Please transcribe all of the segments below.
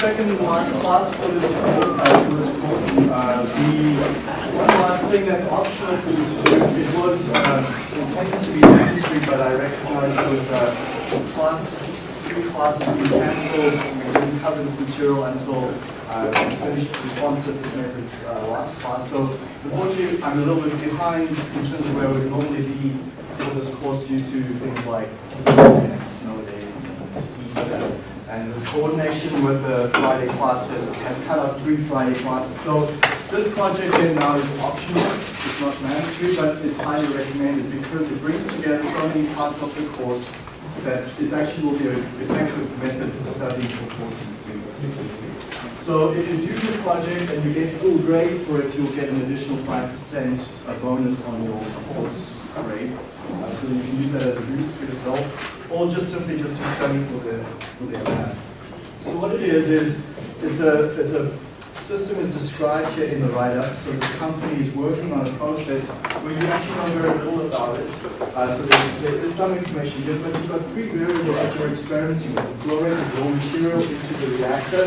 second last class for this, uh, course. Uh, the one last thing that's optional for you to do, it was uh, intended to be mandatory, but I recognize with uh, class, three classes being cancelled, we didn't cover this material until uh, we finished response surface methods uh, last class. So unfortunately, I'm a little bit behind in terms of where we normally be for this course due to things like snow days and Easter. And this coordination with the Friday classes has cut out three Friday classes. So this project then now is optional. It's not mandatory, but it's highly recommended because it brings together so many parts of the course that it actually will be an effective method for studying for course. So if you do the project and you get full grade for it, you'll get an additional 5% a bonus on your course grade. Uh, so you can use that as a boost for yourself, or just simply just to study for the for the exam. So what it is is it's a it's a system is described here in the write-up. So the company is working on a process where you actually know very little about it. Uh, so there, there is some information here, but you've got three variables that you're experimenting with: the raw material into the reactor.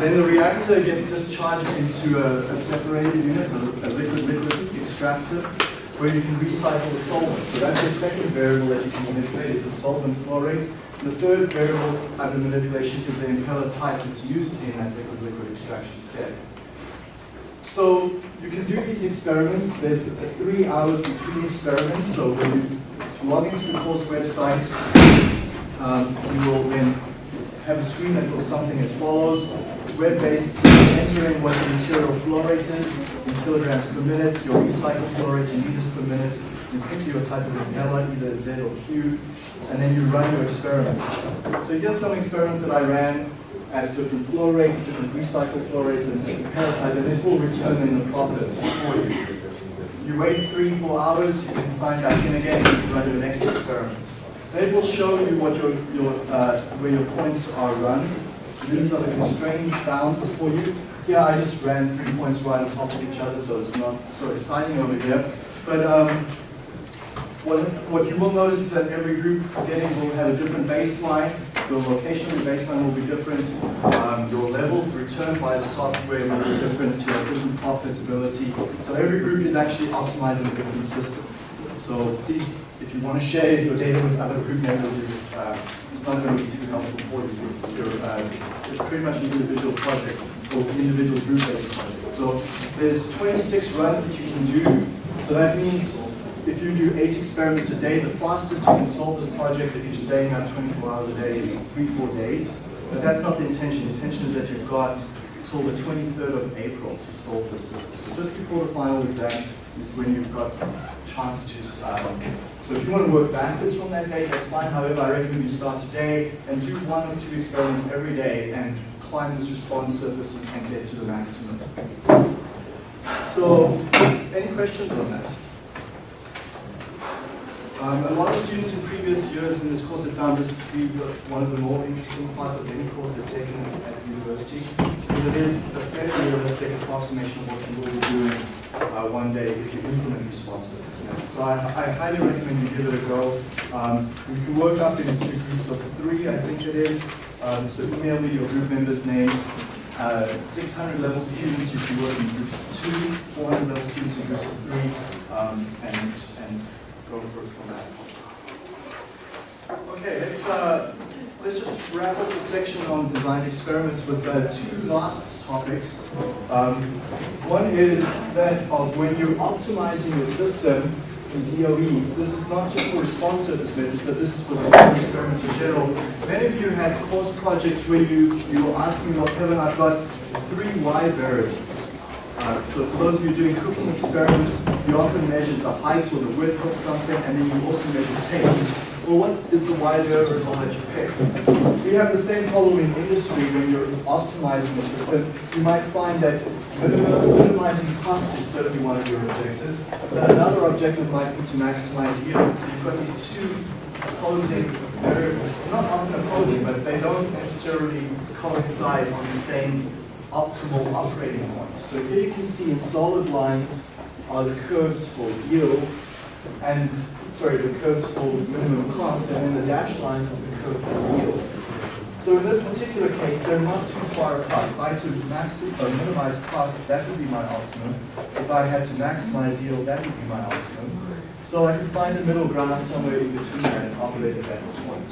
Then the reactor gets discharged into a, a separated unit, a, a liquid-liquid extractor where you can recycle the solvent. So that's the second variable that you can manipulate is the solvent flow rate. The third variable under manipulation is the impeller type that's used in that liquid-liquid extraction step. So you can do these experiments. There's three hours between experiments. So when you log into the course website, um, you will then have a screen that looks something as follows. It's web-based, so you enter in what the material flow rate is in kilograms per minute, your recycled flow rate in liters per minute, you pick your type of impeller, either Z or Q, and then you run your experiment. So here's some experiments that I ran at different flow rates, different recycled flow rates, and different impeller type, and this will return in the profit for you. You wait three, four hours, you can sign back in again, and run your next experiment. They will show you what your, your uh, where your points are run. These are the constrained bounds for you. Here I just ran three points right on top of each other, so it's not so exciting over here. But um, what, what you will notice is that every group getting will have a different baseline. Your location the baseline will be different. Um, your levels returned by the software will be different. You have different profitability. So every group is actually optimizing a different system. So please, if you want to share your data with other group members, uh, it's not going to be too helpful for you. You're, uh, it's pretty much an individual project or individual group-based project. So there's 26 runs that you can do. So that means if you do eight experiments a day, the fastest you can solve this project if you're staying up 24 hours a day is three, four days. But that's not the intention. The intention is that you've got until the 23rd of April to solve this system. So just before the final exam is when you've got a chance to um, so if you want to work backwards from that date, that's fine. However, I recommend you start today and do one or two experiments every day and climb this response surface and get to the maximum. So, any questions on that? Um, a lot of students in previous years in this course have found this to be one of the more interesting parts of any course they've taken at university, because it is a fairly realistic approximation of what you will be doing uh, one day if you implement surface So I, I, highly recommend you give it a go. Um, you can work up into groups of three, I think it is. Um, so email me your group members' names. Uh, 600 level students, you can work in groups of two, 400 level students in groups of three, um, and, and go for it from that. Okay, let's, uh, let's just wrap up the section on design experiments with uh, two last topics. Um, one is that of when you're optimizing your system, in DOEs. This is not just for response surface methods, but this is for design experiments in general. Many of you had course projects where you, you were asking, well, Kevin, I've got three Y variables. Uh, so for those of you doing cooking experiments, you often measure the height or the width of something, and then you also measure taste. Well, what is the Y variable that you pick? We have the same problem in industry when you're optimizing a system. You might find that minimizing cost is certainly one of your objectives, but another objective might be to maximize yield. So you've got these two opposing variables, not often opposing, but they don't necessarily coincide on the same optimal operating point. So here you can see in solid lines are the curves for yield, and sorry, the curves for minimum cost, and then the dashed lines are the curve for yield. So in this particular case, they're not too far apart. If I had to max or minimize cost, that would be my optimum. If I had to maximize yield, that would be my optimum. So I can find a middle ground somewhere in between that and operate at that point.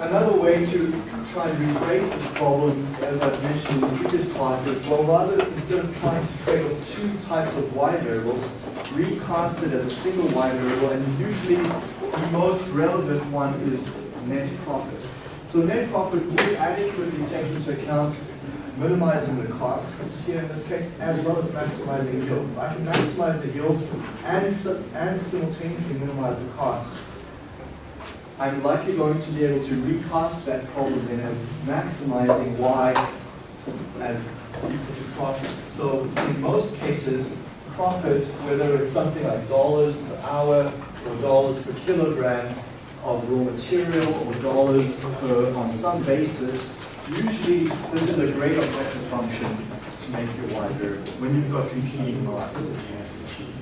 Another way to try and rephrase this problem, as I've mentioned in previous classes, well, rather instead of trying to trade off two types of y variables, recast it as a single y variable, and usually the most relevant one is net profit. So net profit would adequately take into account minimizing the costs here in this case, as well as maximizing yield. I can maximize the yield and, and simultaneously minimize the cost. I'm likely going to be able to recast that problem then as maximizing y as equal to profit. So in most cases, profit, whether it's something like dollars per hour or dollars per kilogram of raw material or dollars per, on some basis, usually this is a great objective function to make your y variable when you've got competing marks that you have to achieve.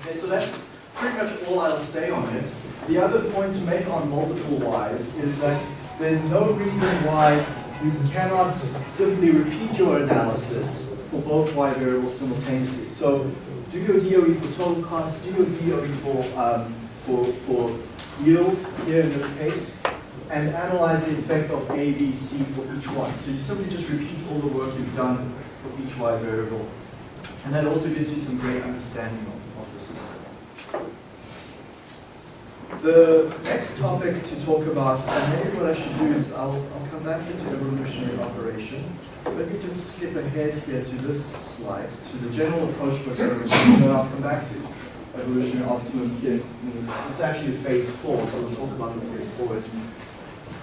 Okay, so that's pretty much all I'll say on it. The other point to make on multiple y's is that there's no reason why you cannot simply repeat your analysis for both y variables simultaneously. So do your DOE for total cost, do your DOE for, um, for, for yield here in this case, and analyze the effect of A, B, C for each one. So you simply just repeat all the work you've done for each y variable. And that also gives you some great understanding of, of the system. The next topic to talk about, and maybe what I should do is I'll, I'll come back into evolutionary operation. Let me just skip ahead here to this slide, to the general approach for experimentation, and then I'll come back to evolutionary optimum here. It's actually phase four, so we'll talk about the phase four.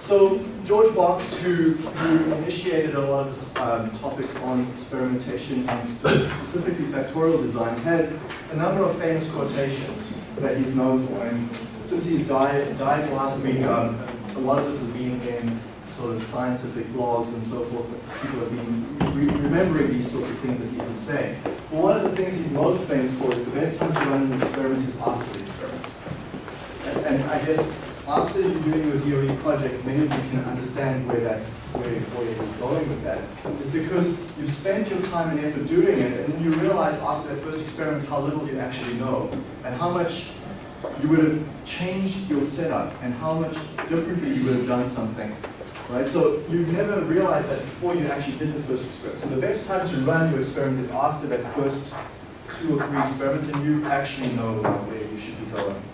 So George Box, who, who initiated a lot of um, topics on experimentation and specifically factorial designs, had a number of famous quotations that he's known for. And since he's died, died last week, um, a lot of this has been in sort of scientific blogs and so forth. People have been re remembering these sorts of things that he's been saying. Well, one of the things he's most famous for is the best time to run an experiment is after the experiment. And, and I guess after you're doing your DOE project, many of you can understand where that where, where you're going with that. Is because you've spent your time and effort doing it, and then you realize after that first experiment how little you actually know, and how much you would have changed your setup, and how much differently you would have done something. Right? So you never realized that before you actually did the first experiment. So the best time to run your experiment is after that first two or three experiments, and you actually know where you should be going.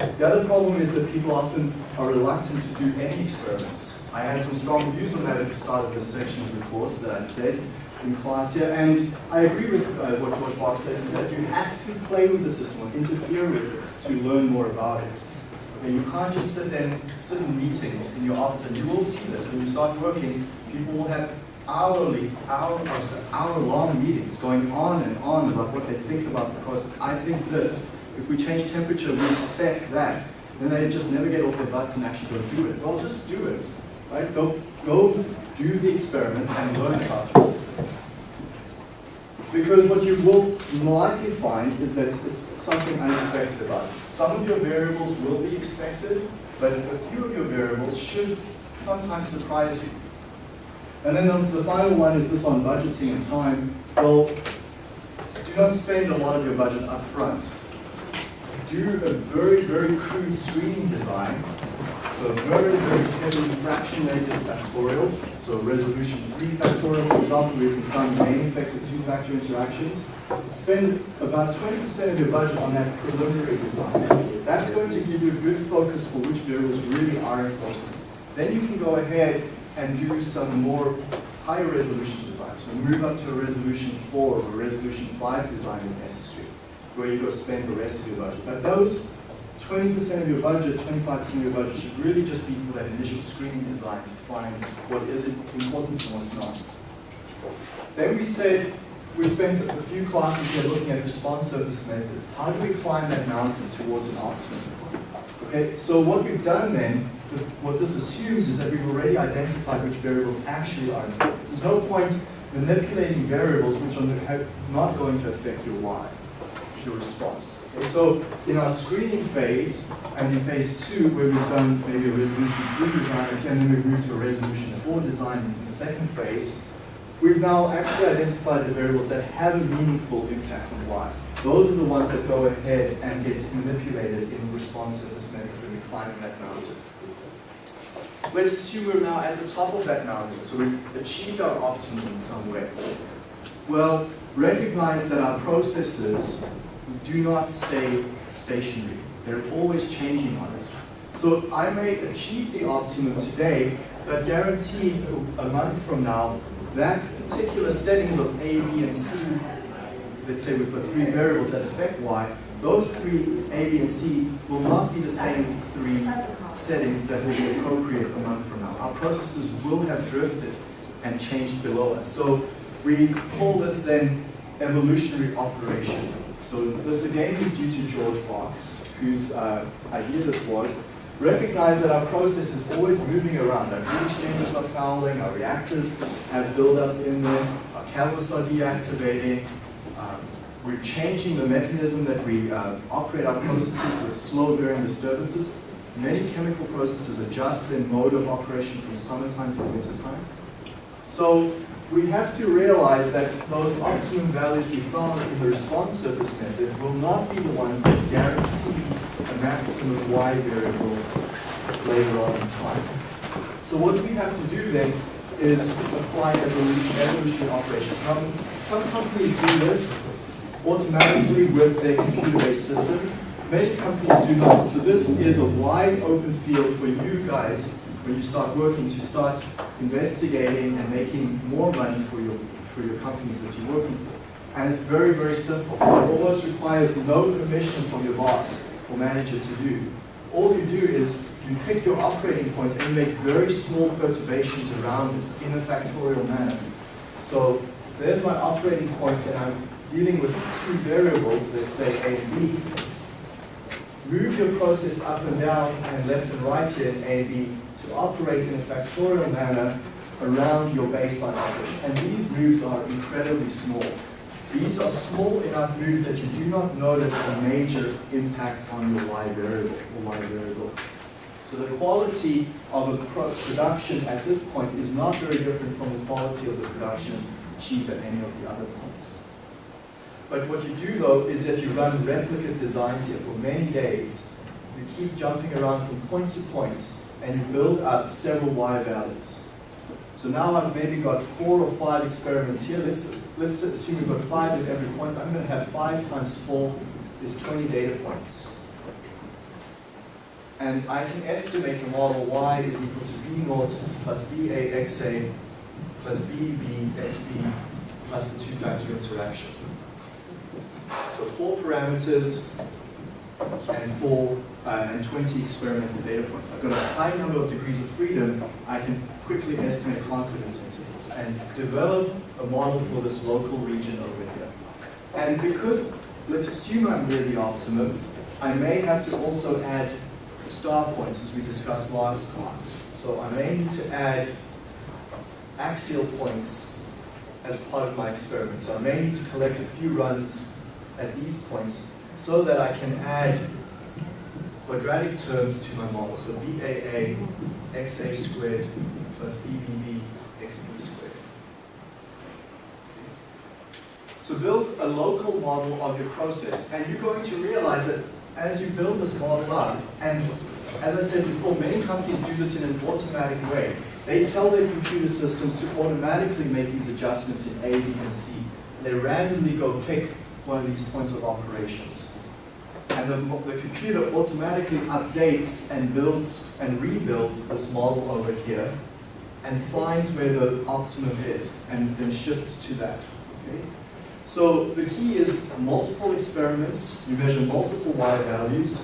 The other problem is that people often are reluctant to do any experiments. I had some strong views on that at the start of this section of the course that I'd said in class here, and I agree with uh, what George Box said, is that you have to play with the system or interfere with it to learn more about it. And you can't just sit and sit in meetings in your office, and you will see this when you start working, people will have hourly, hour, hour-long meetings going on and on about what they think about the process. I think this, if we change temperature, we expect that. Then they just never get off their butts and actually go do it. Well, just do it, right? Go, go do the experiment and learn about your system. Because what you will likely find is that it's something unexpected about it. Some of your variables will be expected, but a few of your variables should sometimes surprise you. And then the, the final one is this on budgeting and time. Well, do not spend a lot of your budget up front do a very, very crude screening design. So a very, very heavily fractionated factorial. So a resolution 3 factorial, for example, you can find main effects of two-factor interactions. Spend about 20% of your budget on that preliminary design. That's going to give you a good focus for which variables really are important. Then you can go ahead and do some more higher resolution design. So move up to a resolution 4 or a resolution 5 design if necessary where you've got to spend the rest of your budget. But those 20% of your budget, 25% of your budget should really just be for that initial screening design to find what is important and what's not. Then we said we spent a few classes here looking at response surface methods. How do we climb that mountain towards an optimum? Okay, so what we've done then, what this assumes is that we've already identified which variables actually are important. There's no point manipulating variables which are not going to affect your y. your response. Okay, so in our screening phase, and in phase two, where we've done maybe a resolution three design, and then we've moved to a resolution four design in the second phase, we've now actually identified the variables that have a meaningful impact on Y. Those are the ones that go ahead and get manipulated in response surface methods when we climb that mountain. Let's assume we're now at the top of that mountain, so we've achieved our optimum in some way. Well, recognize that our processes do not stay stationary. They're always changing on us. So I may achieve the optimum today, but guaranteed a month from now, that particular settings of A, B, and C, let's say we put three variables that affect Y, those three, A, B, and C, will not be the same three settings that will be appropriate a month from now. Our processes will have drifted and changed below us. So we call this then evolutionary operation. So this again is due to George Box, whose uh, idea this was. Recognize that our process is always moving around. Our heat exchangers are fouling, our reactors have buildup in them, our catalysts are deactivating, um, we're changing the mechanism that we uh, operate our processes with slow varying disturbances. Many chemical processes adjust their mode of operation from summertime to wintertime. So we have to realize that those optimum values we found in the response surface method will not be the ones that guarantee a maximum Y variable later on in time. So what we have to do then is apply evolution, evolution operation. Some companies do this automatically with their computer-based systems. Many companies do not. So this is a wide open field for you guys when you start working to start investigating and making more money for your, for your companies that you're working for. And it's very, very simple. It almost requires no permission from your boss or manager to do. All you do is you pick your operating point and you make very small perturbations around it in a factorial manner. So there's my operating point and I'm dealing with two variables, let's say A and B. Move your process up and down and left and right here in A and B to operate in a factorial manner around your baseline operation. And these moves are incredibly small. These are small enough moves that you do not notice a major impact on your Y variable or Y variables. So the quality of a pro production at this point is not very different from the quality of the production achieved at any of the other points. But what you do though is that you run replicate designs here for many days. You keep jumping around from point to point and you build up several Y values. So now I've maybe got four or five experiments here. Let's, let's assume we've got five at every point. I'm going to have five times four is 20 data points. And I can estimate the model Y is equal to B naught plus BA XA plus BB XB plus the two-factor interaction. So four parameters and four uh, and 20 experimental data points. I've got a high number of degrees of freedom. I can quickly estimate confidence intervals and develop a model for this local region over here. And because, let's assume I'm near the optimum, I may have to also add star points as we discussed last class. So I may need to add axial points as part of my experiment. So I may need to collect a few runs at these points so that I can add quadratic terms to my model. So BAA XA squared plus BBB XB squared. So build a local model of your process and you're going to realize that as you build this model up, and as I said before, many companies do this in an automatic way. They tell their computer systems to automatically make these adjustments in A, B, and C. They randomly go pick one of these points of operations. And the, the computer automatically updates and builds and rebuilds this model over here and finds where the optimum is and then shifts to that. Okay? So the key is multiple experiments, you measure multiple Y values.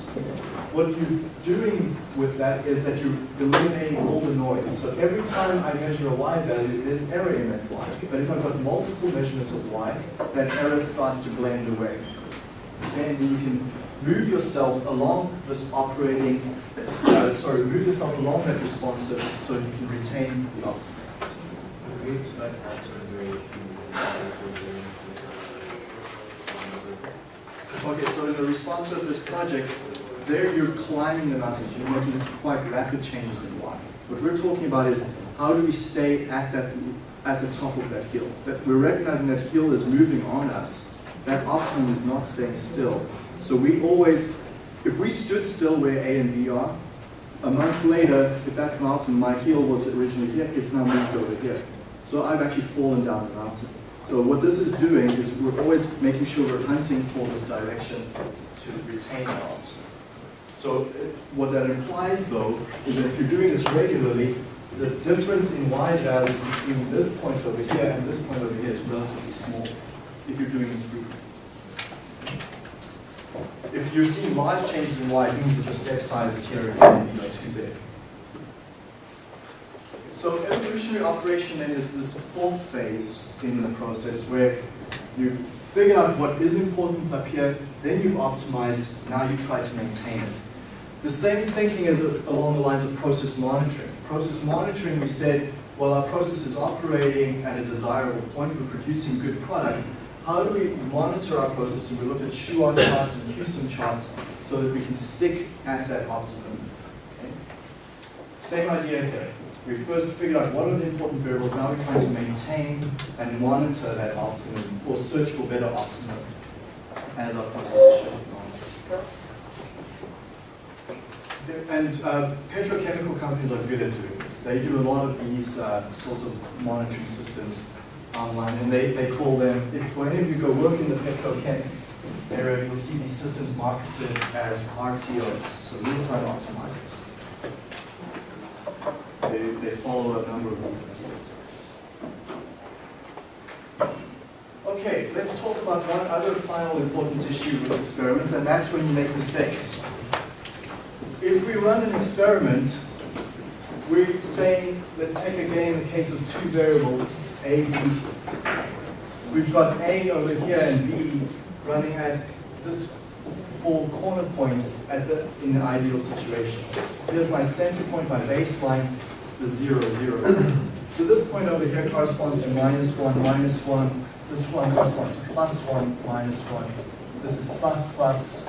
What you're doing with that is that you're eliminating all the noise. So every time I measure a Y value, there's error in that Y. But if I've got multiple measurements of Y, that error starts to blend away. And you can move yourself along this operating, uh, sorry, move yourself along that response surface so you can retain the optimum. We expect answer very few Okay, so in the response of this project, there you're climbing the mountains, you're making quite rapid changes in Y. What we're talking about is how do we stay at that at the top of that hill? That we're recognizing that hill is moving on us. That optimum is not staying still. So we always, if we stood still where A and B are, a month later, if that's optimum, my heel was originally here, it's now moved over here. So I've actually fallen down the mountain. So what this is doing is we're always making sure we're hunting for this direction to retain optimum. So uh, what that implies though, is that if you're doing this regularly, the difference in y values between this point over here and this point over here is relatively small if you're doing this frequently. If you're seeing large changes in y, it means that your step sizes here are you know, too big. So evolutionary operation then is this fourth phase in the process where you figure out what is important up here, then you've optimized, now you try to maintain it. The same thinking is along the lines of process monitoring. Process monitoring, we said, well, our process is operating at a desirable point, we're producing good product. How do we monitor our process? And we looked at Shewhart charts and CUSUM charts so that we can stick at that optimum. Okay? Same idea here. We first figured out what are the important variables, now we're trying to maintain and monitor that optimum or search for better optimum as our process is and uh, petrochemical companies are good at doing this. They do a lot of these uh, sorts of monitoring systems online, and they, they call them, if of you go work in the petrochem area, you'll see these systems marketed as RTOs, so real-time optimizers. They, they follow a number of these Okay, let's talk about one other final important issue with experiments, and that's when you make mistakes if we run an experiment, we're saying, let's take again the case of two variables, A, B. We've got A over here and B running at this four corner points at the, in the ideal situation. Here's my center point, my baseline, the zero, zero. so this point over here corresponds to minus one, minus one. This one corresponds to plus one, minus one. This is plus, plus,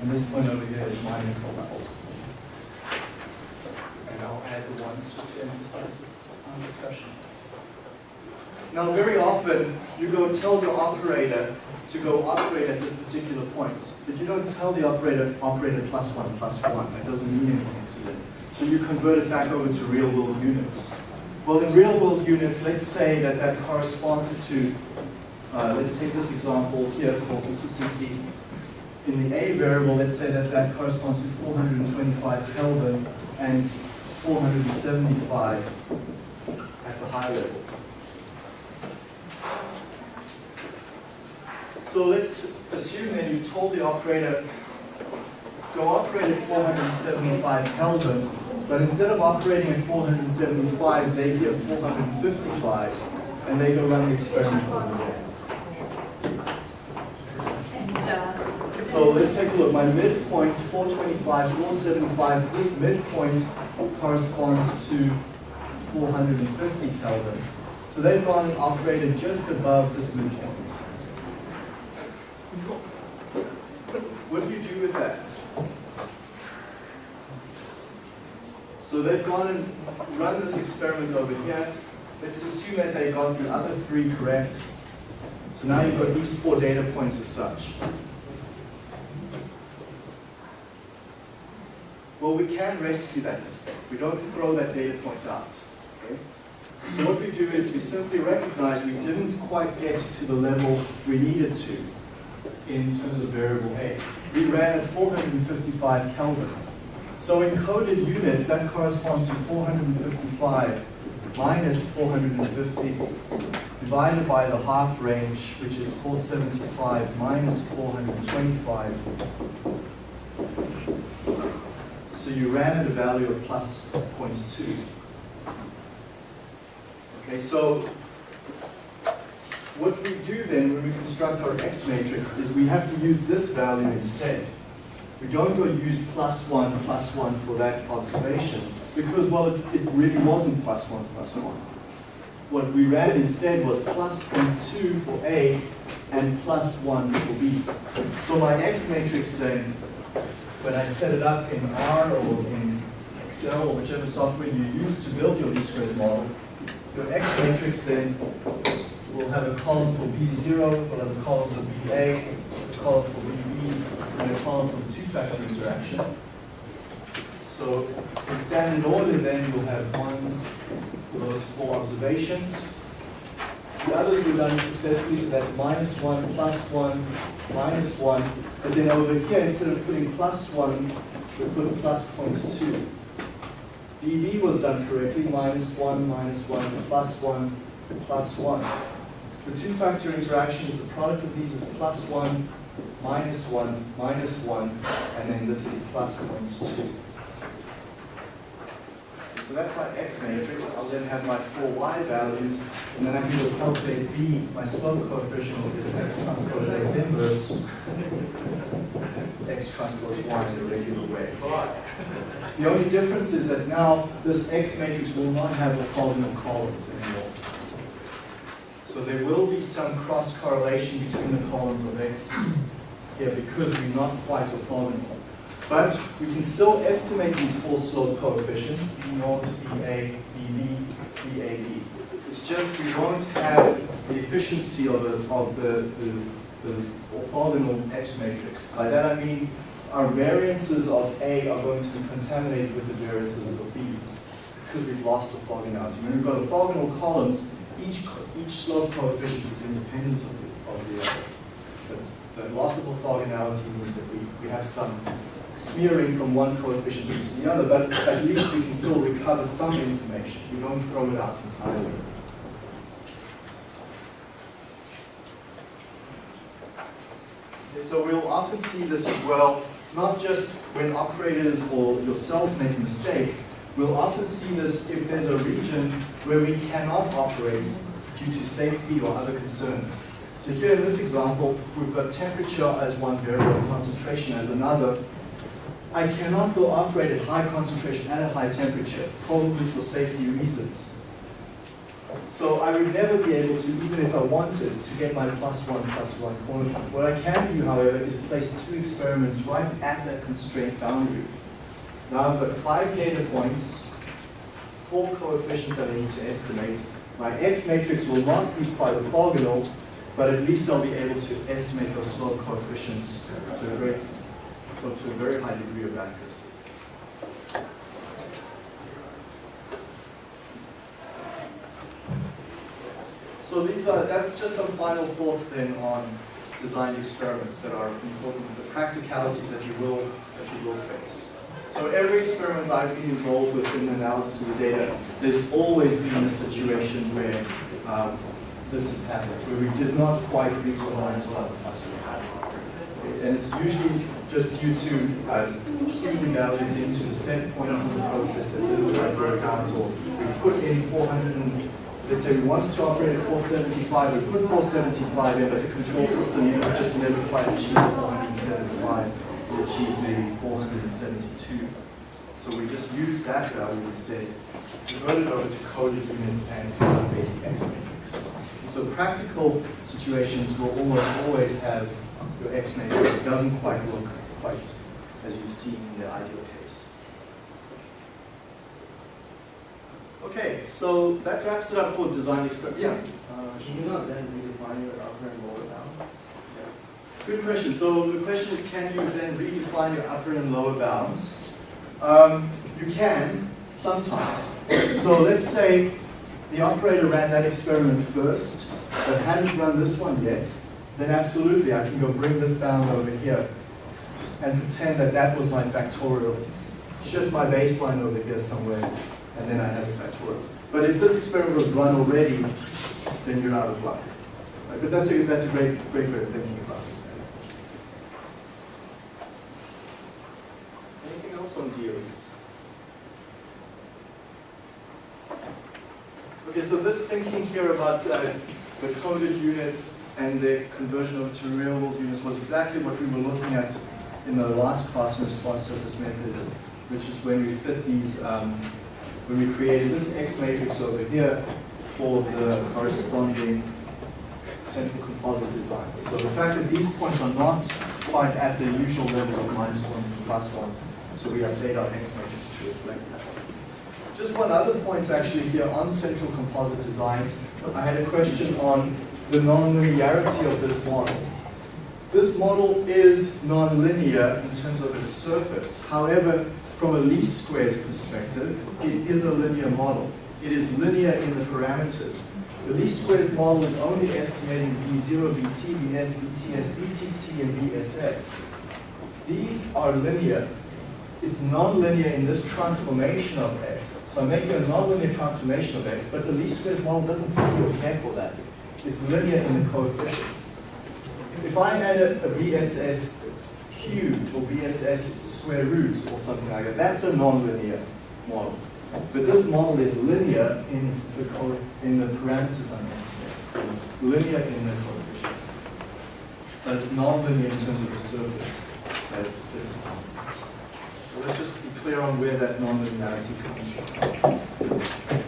and this point over here is minus plus plus. And I'll add the ones just to emphasize our discussion. Now, very often, you go tell the operator to go operate at this particular point, but you don't tell the operator, operator plus one, plus one. That doesn't mean anything to them. So you convert it back over to real-world units. Well, in real-world units, let's say that that corresponds to, uh, let's take this example here for consistency. In the A variable, let's say that that corresponds to 425 Kelvin, and 475 at the high level. So let's assume that you told the operator, go operate at 475 Kelvin, but instead of operating at 475, they hear 455, and they go run the experiment over there. So let's take a look. My midpoint, 425, 475, this midpoint corresponds to 450 Kelvin. So they've gone and operated just above this midpoint. What do you do with that? So they've gone and run this experiment over here. Let's assume that they got the other three correct. So now you've got these four data points as such. Well, we can rescue that mistake. We don't throw that data point out. Okay? So what we do is we simply recognize we didn't quite get to the level we needed to in terms of variable A. We ran at 455 Kelvin. So in coded units, that corresponds to 455 minus 450 divided by the half range, which is 475 minus 425 so you ran at a value of plus 0.2. Okay, so what we do then when we construct our X matrix is we have to use this value instead. We don't go use plus 1, plus 1 for that observation because, well, it, it really wasn't plus 1, plus 1. What we ran instead was plus 0.2 for A and plus 1 for b. So my X matrix then, when I set it up in R or in Excel or whichever software you use to build your least squares model, your X matrix then will have a column for B0, will have a column for BA, a column for BB, and a column for two-factor interaction. So in standard order then you'll have ones for those four observations. The others were done successfully, so that's minus 1, plus 1, minus 1. But then over here, instead of putting plus 1, we put plus 0.2. BB was done correctly, minus 1, minus 1, plus 1, plus 1. The two-factor interaction is the product of these is plus 1, minus 1, minus 1, and then this is plus 0.2. So that's my x matrix. I'll then have my four y values, and then I can go calculate b, my slope coefficient, because x transpose x inverse, x transpose y is a regular way. The only difference is that now this x matrix will not have orthogonal columns anymore. So there will be some cross correlation between the columns of x here because we're not quite orthogonal. But we can still estimate these four slope coefficients, B naught, BA, BB, BAB. It's just we won't have the efficiency of, the, of the, the, the orthogonal X matrix. By that I mean our variances of A are going to be contaminated with the variances of B because we've lost the orthogonality. When we've got orthogonal columns, each, each slope coefficient is independent of the, of the other. But loss of orthogonality means that we, we have some smearing from one coefficient into the other, but at least we can still recover some information. We don't throw it out entirely. Okay, so we'll often see this as well, not just when operators or yourself make a mistake, we'll often see this if there's a region where we cannot operate due to safety or other concerns. So here in this example, we've got temperature as one variable, concentration as another, I cannot go operate at high concentration and at high temperature, probably for safety reasons. So I would never be able to, even if I wanted, to get my plus one, plus one quantity. What I can do, however, is place two experiments right at that constraint boundary. Now I've got five data points, four coefficients that I need to estimate. My X matrix will not be quite orthogonal, but at least they'll be able to estimate those slope coefficients to a great to a very high degree of accuracy. So these are, that's just some final thoughts then on design experiments that are important, the practicalities that you will, that you will face. So every experiment I've been involved with in the analysis of the data, there's always been a situation where um, this has happened, where we did not quite reach the minus one plus And it's usually just due to uh, values into the set points in the process that didn't quite work out, or we put in 400 and, let's say we wanted to operate at 475, we put 475 in, but the control system know, just never quite achieved 475, we achieved maybe 472. So we just use that value instead, convert it over to coded units and calculate the X matrix. So practical situations will almost always have your X matrix. It doesn't quite look quite as you've seen in the ideal case. Okay, so that wraps it up for design experiment. Yeah. Uh, should you not then redefine your upper and lower bound? Good question. So the question is, can you then redefine your upper and lower bounds? Um, you can, sometimes. So let's say the operator ran that experiment first, but hadn't run this one yet, then absolutely I can go bring this bound over here and pretend that that was my factorial. Shift my baseline over here somewhere, and then I have a factorial. But if this experiment was run already, then you're out of luck. Right? But that's a, that's a great, great way of thinking about it. Anything else on DOEs? Okay, so this thinking here about uh, the coded units and the conversion over to real world units was exactly what we were looking at in the last class in response surface methods, which is when we fit these, um, when we created this X matrix over here for the corresponding central composite design. So the fact that these points are not quite at the usual levels of minus ones and plus ones, so we update our X measures to reflect that. Just one other point actually here on central composite designs. I had a question on the nonlinearity of this model. This model is nonlinear in terms of its surface. However, from a least squares perspective, it is a linear model. It is linear in the parameters. The least squares model is only estimating V0, Vt, Vs, Vts, Vtt, and Vss. These are linear. It's nonlinear in this transformation of x. So I'm making a nonlinear transformation of x, but the least squares model doesn't see or care for that. It's linear in the coefficients. If I had a, a VSS cubed or VSS square root or something like that, that's a nonlinear model. But this model is linear in the, in the parameters I'm estimating. Linear in the coefficients. But it's nonlinear in terms of the surface that's visible. So let's just be clear on where that nonlinearity comes from.